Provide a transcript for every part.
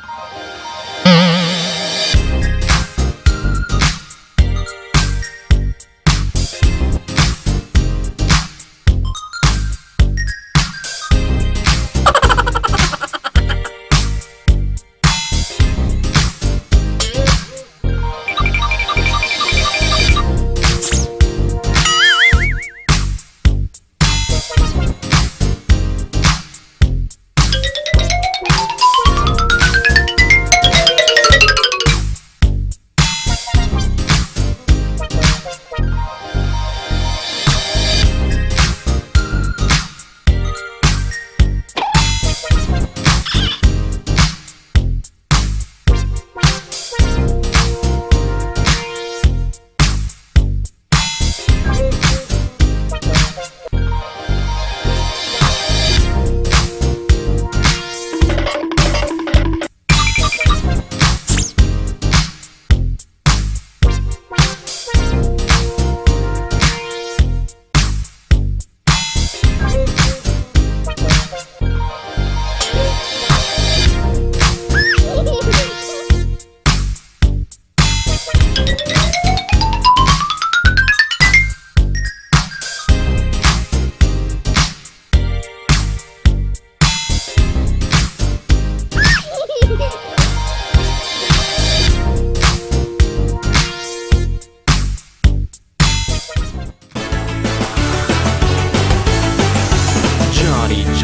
Johnny,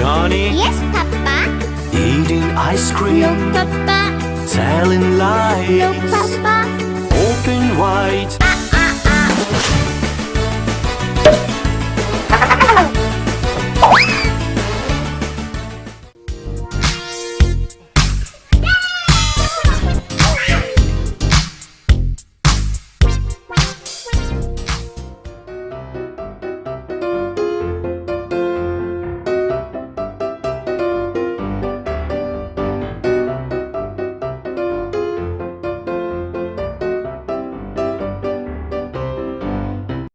Johnny, Yes, Papa. eating ice cream? No, Papa. telling No, lies, Papa. open wide.